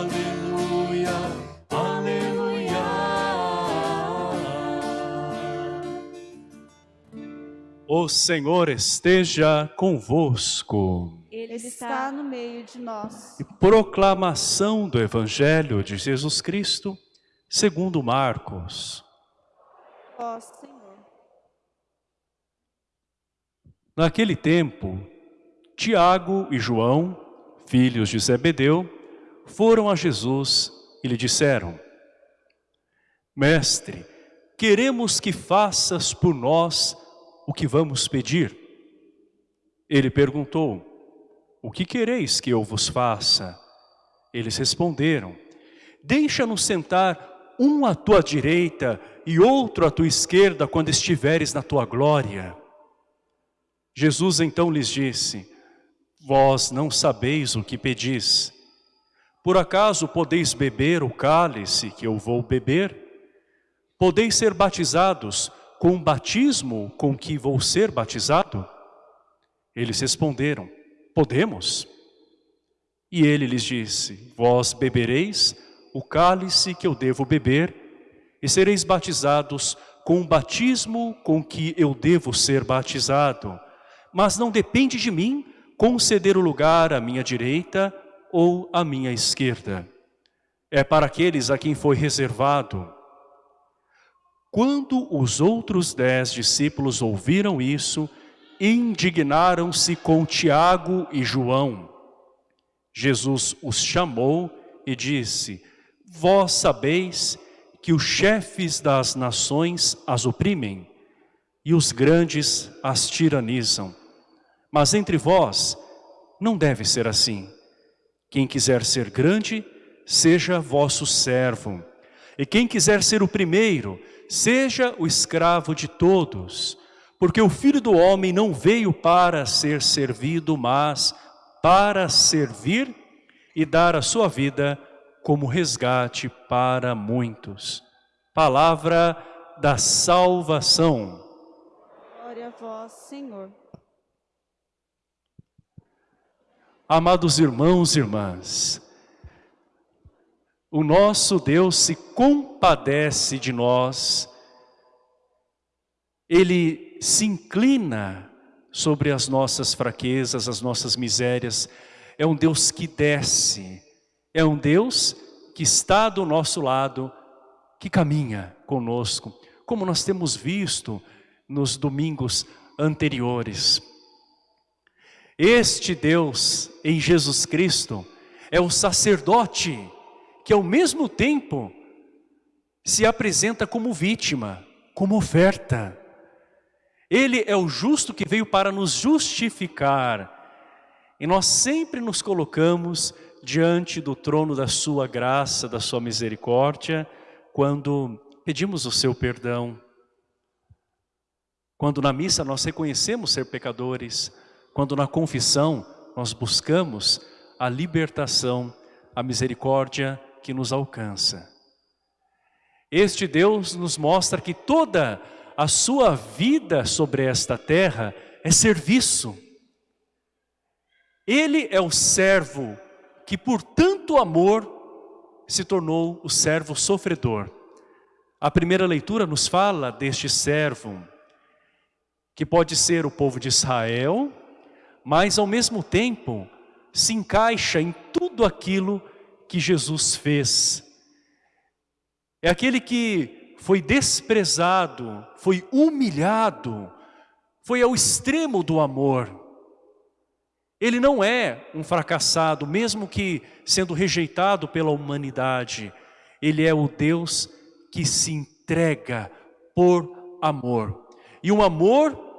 Aleluia, aleluia. O Senhor esteja convosco. Ele está no meio de nós. E proclamação do Evangelho de Jesus Cristo, segundo Marcos. Ó oh, Senhor. Naquele tempo, Tiago e João, filhos de Zebedeu, foram a Jesus e lhe disseram, Mestre, queremos que faças por nós o que vamos pedir. Ele perguntou, o que quereis que eu vos faça? Eles responderam, deixa-nos sentar um à tua direita e outro à tua esquerda quando estiveres na tua glória. Jesus então lhes disse, vós não sabeis o que pedis. Por acaso podeis beber o cálice que eu vou beber? Podeis ser batizados com o batismo com que vou ser batizado? Eles responderam, podemos. E ele lhes disse, vós bebereis o cálice que eu devo beber e sereis batizados com o batismo com que eu devo ser batizado. Mas não depende de mim conceder o lugar à minha direita ou à minha esquerda. É para aqueles a quem foi reservado quando os outros dez discípulos ouviram isso, indignaram-se com Tiago e João. Jesus os chamou e disse, Vós sabeis que os chefes das nações as oprimem e os grandes as tiranizam. Mas entre vós não deve ser assim. Quem quiser ser grande, seja vosso servo. E quem quiser ser o primeiro, seja o escravo de todos, porque o Filho do Homem não veio para ser servido, mas para servir e dar a sua vida como resgate para muitos. Palavra da salvação. Glória a vós, Senhor. Amados irmãos e irmãs, o nosso Deus se compadece de nós, Ele se inclina sobre as nossas fraquezas, as nossas misérias. É um Deus que desce, é um Deus que está do nosso lado, que caminha conosco, como nós temos visto nos domingos anteriores. Este Deus em Jesus Cristo é o sacerdote que ao mesmo tempo se apresenta como vítima, como oferta. Ele é o justo que veio para nos justificar. E nós sempre nos colocamos diante do trono da sua graça, da sua misericórdia, quando pedimos o seu perdão. Quando na missa nós reconhecemos ser pecadores, quando na confissão nós buscamos a libertação, a misericórdia que nos alcança. Este Deus nos mostra que toda a sua vida sobre esta terra é serviço. Ele é o servo que por tanto amor se tornou o servo sofredor. A primeira leitura nos fala deste servo, que pode ser o povo de Israel, mas ao mesmo tempo se encaixa em tudo aquilo que Jesus fez. É aquele que foi desprezado, foi humilhado, foi ao extremo do amor. Ele não é um fracassado, mesmo que sendo rejeitado pela humanidade. Ele é o Deus que se entrega por amor. E um amor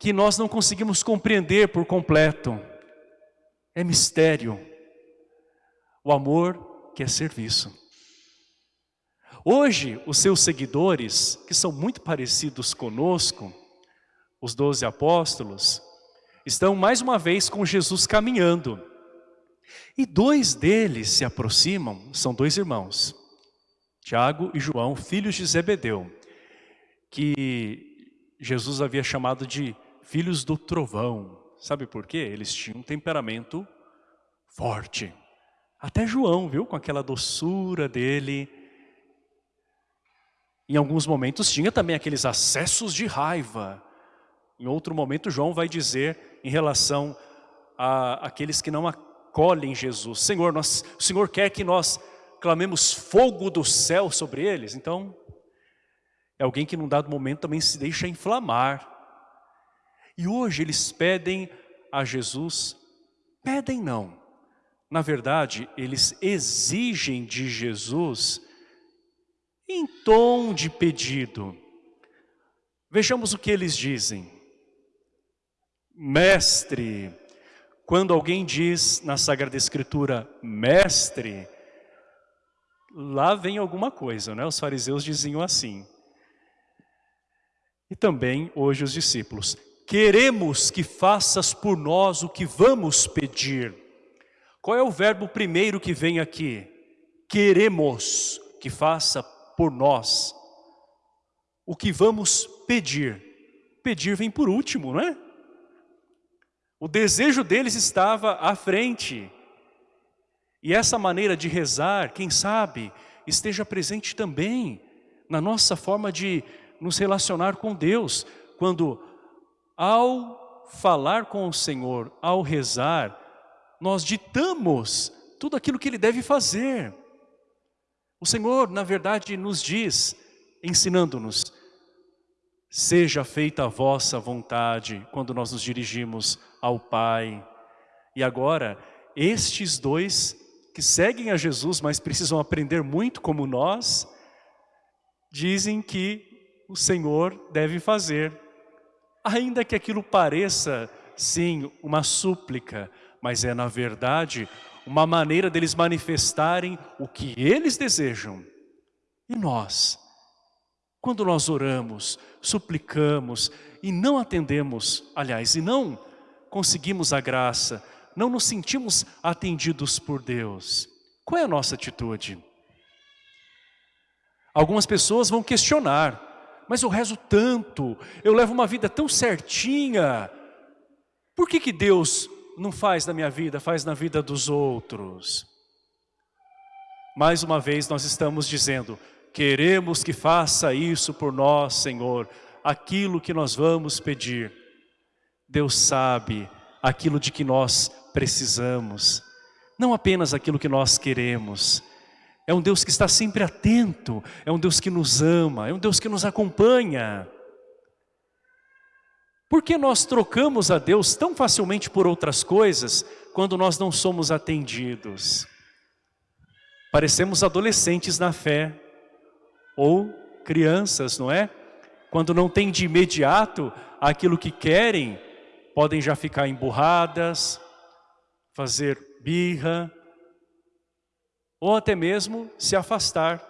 que nós não conseguimos compreender por completo. É mistério. O amor que é serviço. Hoje, os seus seguidores, que são muito parecidos conosco, os doze apóstolos, estão mais uma vez com Jesus caminhando. E dois deles se aproximam, são dois irmãos, Tiago e João, filhos de Zebedeu, que Jesus havia chamado de filhos do trovão. Sabe por quê? Eles tinham um temperamento forte. Até João, viu? Com aquela doçura dele. Em alguns momentos tinha também aqueles acessos de raiva. Em outro momento, João vai dizer em relação a aqueles que não acolhem Jesus. Senhor, nós, o Senhor quer que nós clamemos fogo do céu sobre eles? Então, é alguém que num dado momento também se deixa inflamar. E hoje eles pedem a Jesus, pedem não. Na verdade, eles exigem de Jesus em tom de pedido. Vejamos o que eles dizem. Mestre, quando alguém diz na Sagrada Escritura, mestre, lá vem alguma coisa, né? Os fariseus diziam assim. E também hoje os discípulos, queremos que faças por nós o que vamos pedir. Qual é o verbo primeiro que vem aqui? Queremos que faça por nós o que vamos pedir. Pedir vem por último, não é? O desejo deles estava à frente. E essa maneira de rezar, quem sabe, esteja presente também na nossa forma de nos relacionar com Deus. Quando, ao falar com o Senhor, ao rezar, nós ditamos tudo aquilo que Ele deve fazer. O Senhor, na verdade, nos diz, ensinando-nos, seja feita a vossa vontade quando nós nos dirigimos ao Pai. E agora, estes dois que seguem a Jesus, mas precisam aprender muito como nós, dizem que o Senhor deve fazer. Ainda que aquilo pareça, sim, uma súplica, mas é na verdade uma maneira deles manifestarem o que eles desejam. E nós, quando nós oramos, suplicamos e não atendemos, aliás, e não conseguimos a graça, não nos sentimos atendidos por Deus, qual é a nossa atitude? Algumas pessoas vão questionar, mas eu rezo tanto, eu levo uma vida tão certinha, por que, que Deus não faz na minha vida, faz na vida dos outros? Mais uma vez nós estamos dizendo, queremos que faça isso por nós, Senhor, aquilo que nós vamos pedir. Deus sabe aquilo de que nós precisamos, não apenas aquilo que nós queremos. É um Deus que está sempre atento, é um Deus que nos ama, é um Deus que nos acompanha. Por que nós trocamos a Deus tão facilmente por outras coisas quando nós não somos atendidos? Parecemos adolescentes na fé, ou crianças, não é? Quando não tem de imediato aquilo que querem, podem já ficar emburradas, fazer birra, ou até mesmo se afastar,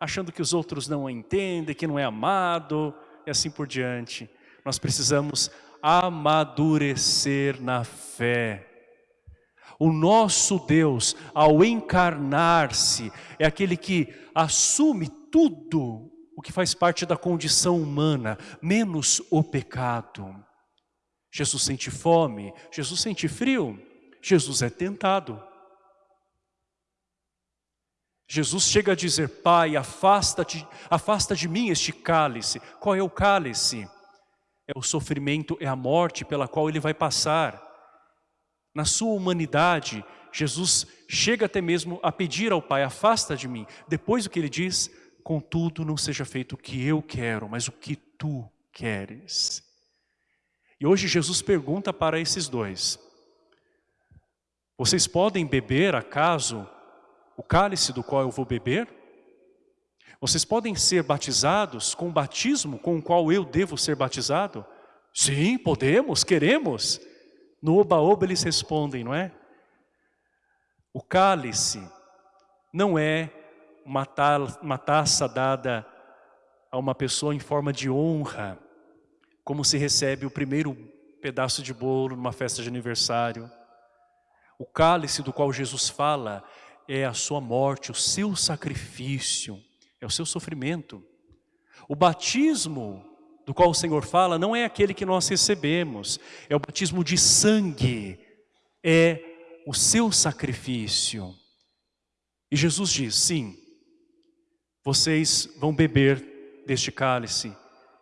achando que os outros não entendem, que não é amado, e assim por diante. Nós precisamos amadurecer na fé. O nosso Deus, ao encarnar-se, é aquele que assume tudo o que faz parte da condição humana, menos o pecado. Jesus sente fome, Jesus sente frio, Jesus é tentado. Jesus chega a dizer, Pai, afasta, -te, afasta de mim este cálice. Qual é o cálice? É o sofrimento, é a morte pela qual ele vai passar. Na sua humanidade, Jesus chega até mesmo a pedir ao Pai, afasta de mim. Depois o que ele diz, contudo não seja feito o que eu quero, mas o que tu queres. E hoje Jesus pergunta para esses dois, vocês podem beber acaso o cálice do qual eu vou beber? Vocês podem ser batizados com o batismo com o qual eu devo ser batizado? Sim, podemos, queremos. No oba-oba eles respondem, não é? O cálice não é uma, ta uma taça dada a uma pessoa em forma de honra, como se recebe o primeiro pedaço de bolo numa festa de aniversário. O cálice do qual Jesus fala é a sua morte, o seu sacrifício, é o seu sofrimento. O batismo do qual o Senhor fala não é aquele que nós recebemos, é o batismo de sangue, é o seu sacrifício. E Jesus diz, sim, vocês vão beber deste cálice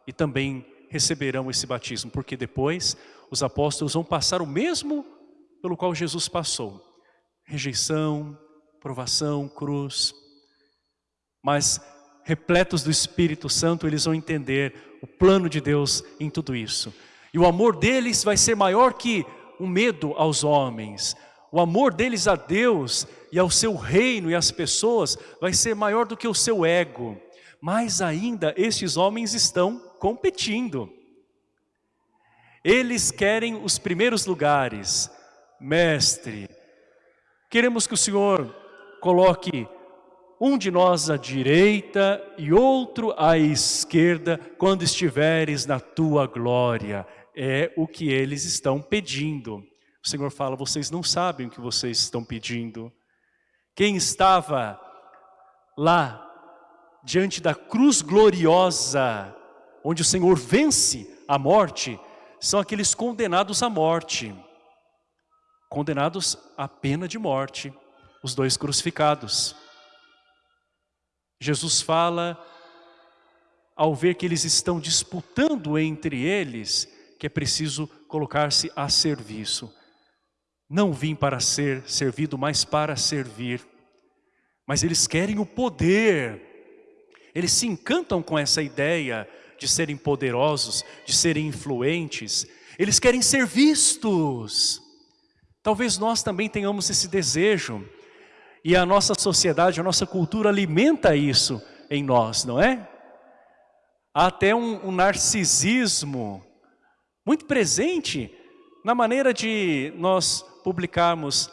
e também receberão esse batismo, porque depois os apóstolos vão passar o mesmo pelo qual Jesus passou. Rejeição, provação, cruz. Mas repletos do Espírito Santo, eles vão entender o plano de Deus em tudo isso. E o amor deles vai ser maior que o medo aos homens. O amor deles a Deus e ao seu reino e às pessoas vai ser maior do que o seu ego. Mais ainda, estes homens estão competindo. Eles querem os primeiros lugares. Mestre, queremos que o Senhor coloque um de nós à direita e outro à esquerda, quando estiveres na tua glória. É o que eles estão pedindo. O Senhor fala, vocês não sabem o que vocês estão pedindo. Quem estava lá, diante da cruz gloriosa, onde o Senhor vence a morte, são aqueles condenados à morte. Condenados à pena de morte, os dois crucificados. Jesus fala, ao ver que eles estão disputando entre eles, que é preciso colocar-se a serviço. Não vim para ser servido, mas para servir. Mas eles querem o poder. Eles se encantam com essa ideia de serem poderosos, de serem influentes. Eles querem ser vistos. Talvez nós também tenhamos esse desejo e a nossa sociedade, a nossa cultura alimenta isso em nós, não é? Há até um, um narcisismo muito presente na maneira de nós publicarmos,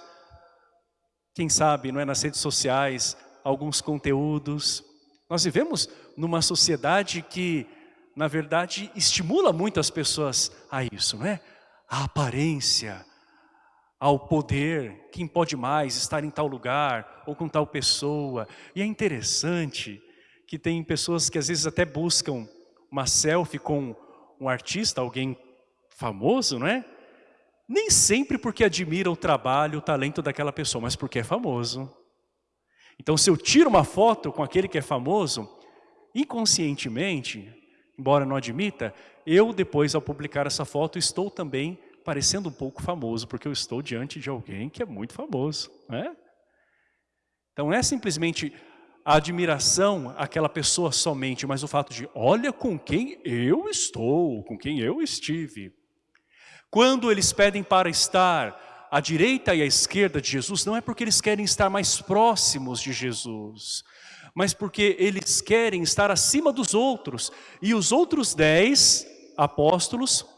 quem sabe, não é, nas redes sociais, alguns conteúdos. Nós vivemos numa sociedade que, na verdade, estimula muito as pessoas a isso, não é? A aparência, ao poder, quem pode mais estar em tal lugar ou com tal pessoa. E é interessante que tem pessoas que às vezes até buscam uma selfie com um artista, alguém famoso, não é? Nem sempre porque admira o trabalho, o talento daquela pessoa, mas porque é famoso. Então se eu tiro uma foto com aquele que é famoso, inconscientemente, embora não admita, eu depois ao publicar essa foto estou também parecendo um pouco famoso, porque eu estou diante de alguém que é muito famoso. Né? Então não é simplesmente a admiração àquela pessoa somente, mas o fato de, olha com quem eu estou, com quem eu estive. Quando eles pedem para estar à direita e à esquerda de Jesus, não é porque eles querem estar mais próximos de Jesus, mas porque eles querem estar acima dos outros. E os outros dez apóstolos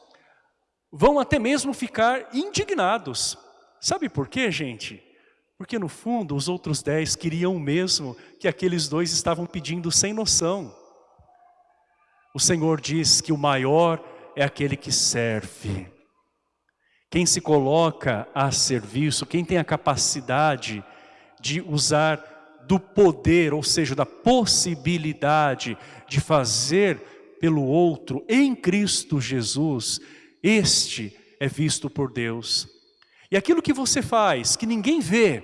vão até mesmo ficar indignados. Sabe por quê, gente? Porque no fundo os outros dez queriam o mesmo que aqueles dois estavam pedindo sem noção. O Senhor diz que o maior é aquele que serve. Quem se coloca a serviço, quem tem a capacidade de usar do poder, ou seja, da possibilidade de fazer pelo outro em Cristo Jesus, este é visto por Deus. E aquilo que você faz, que ninguém vê,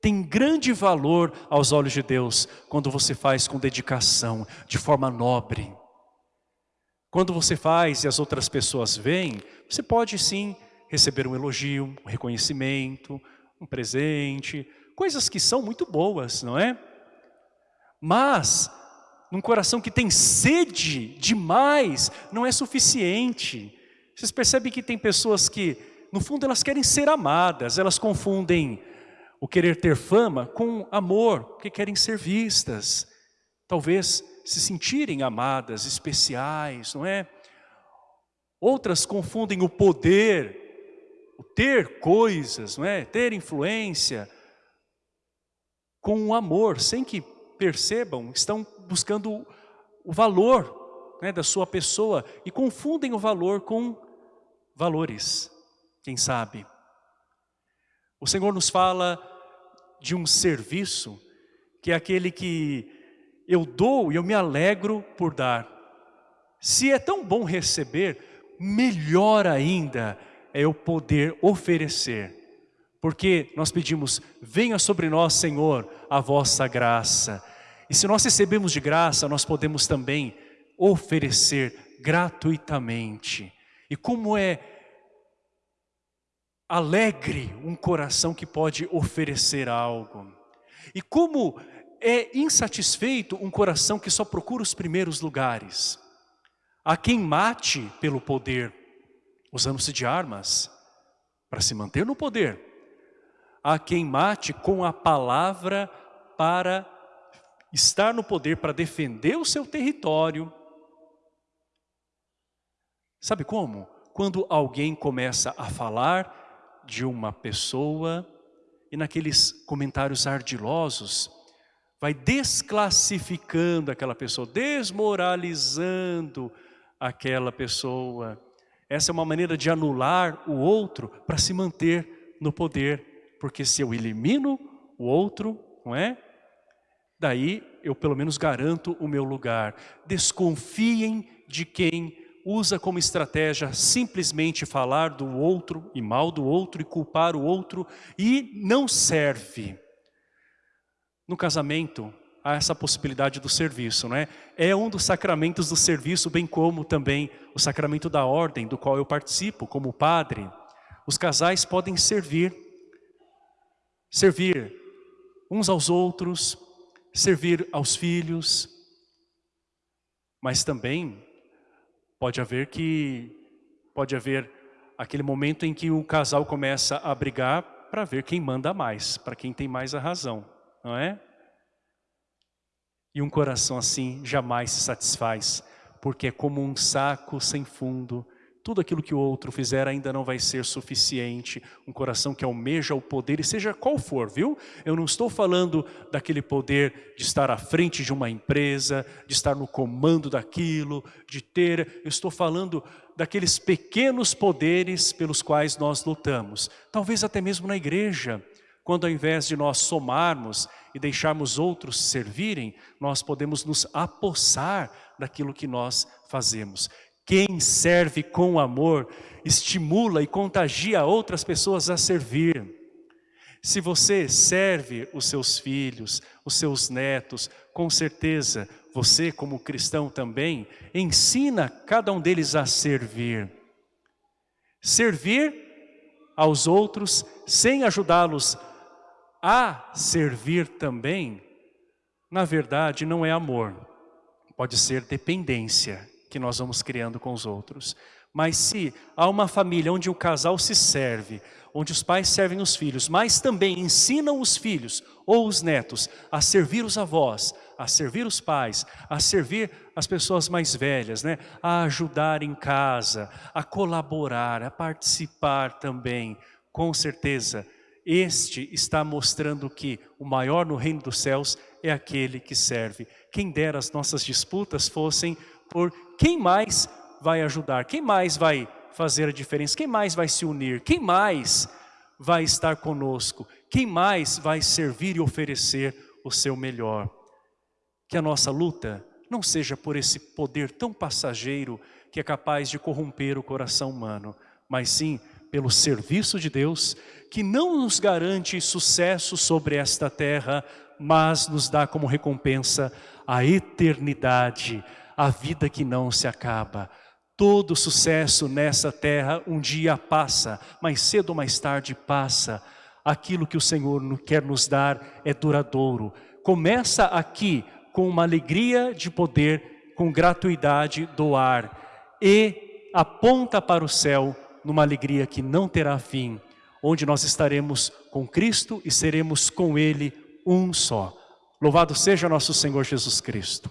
tem grande valor aos olhos de Deus quando você faz com dedicação, de forma nobre. Quando você faz e as outras pessoas veem, você pode sim receber um elogio, um reconhecimento, um presente, coisas que são muito boas, não é? Mas, num coração que tem sede demais, não é suficiente. Vocês percebem que tem pessoas que, no fundo, elas querem ser amadas, elas confundem o querer ter fama com amor, porque querem ser vistas. Talvez se sentirem amadas, especiais, não é? Outras confundem o poder, o ter coisas, não é? Ter influência com o amor, sem que percebam, estão buscando o valor né, da sua pessoa e confundem o valor com valores, quem sabe. O Senhor nos fala de um serviço que é aquele que eu dou e eu me alegro por dar. Se é tão bom receber, melhor ainda é eu poder oferecer. Porque nós pedimos, venha sobre nós, Senhor, a vossa graça. E se nós recebemos de graça, nós podemos também oferecer gratuitamente. E como é alegre um coração que pode oferecer algo. E como é insatisfeito um coração que só procura os primeiros lugares. Há quem mate pelo poder, usando-se de armas, para se manter no poder. Há quem mate com a palavra para estar no poder, para defender o seu território. Sabe como? Quando alguém começa a falar de uma pessoa e naqueles comentários ardilosos, vai desclassificando aquela pessoa, desmoralizando aquela pessoa. Essa é uma maneira de anular o outro para se manter no poder, porque se eu elimino o outro, não é? Daí eu pelo menos garanto o meu lugar. Desconfiem de quem usa como estratégia simplesmente falar do outro e mal do outro e culpar o outro e não serve. No casamento, há essa possibilidade do serviço, né? É um dos sacramentos do serviço, bem como também o sacramento da ordem, do qual eu participo como padre. Os casais podem servir, servir uns aos outros, servir aos filhos, mas também pode haver que pode haver aquele momento em que o casal começa a brigar para ver quem manda mais, para quem tem mais a razão, não é? E um coração assim jamais se satisfaz, porque é como um saco sem fundo tudo aquilo que o outro fizer ainda não vai ser suficiente. Um coração que almeja o poder, e seja qual for, viu? Eu não estou falando daquele poder de estar à frente de uma empresa, de estar no comando daquilo, de ter... Eu estou falando daqueles pequenos poderes pelos quais nós lutamos. Talvez até mesmo na igreja, quando ao invés de nós somarmos e deixarmos outros servirem, nós podemos nos apossar daquilo que nós fazemos. Quem serve com amor estimula e contagia outras pessoas a servir. Se você serve os seus filhos, os seus netos, com certeza você como cristão também ensina cada um deles a servir. Servir aos outros sem ajudá-los a servir também, na verdade não é amor, pode ser dependência que nós vamos criando com os outros. Mas se há uma família onde o casal se serve, onde os pais servem os filhos, mas também ensinam os filhos ou os netos a servir os avós, a servir os pais, a servir as pessoas mais velhas, né? a ajudar em casa, a colaborar, a participar também, com certeza, este está mostrando que o maior no reino dos céus é aquele que serve. Quem dera as nossas disputas fossem por quem mais vai ajudar, quem mais vai fazer a diferença, quem mais vai se unir, quem mais vai estar conosco, quem mais vai servir e oferecer o seu melhor. Que a nossa luta não seja por esse poder tão passageiro que é capaz de corromper o coração humano, mas sim pelo serviço de Deus, que não nos garante sucesso sobre esta terra, mas nos dá como recompensa a eternidade, a vida que não se acaba. Todo sucesso nessa terra um dia passa, mais cedo ou mais tarde passa. Aquilo que o Senhor quer nos dar é duradouro. Começa aqui com uma alegria de poder, com gratuidade doar e aponta para o céu numa alegria que não terá fim, onde nós estaremos com Cristo e seremos com Ele um só. Louvado seja nosso Senhor Jesus Cristo.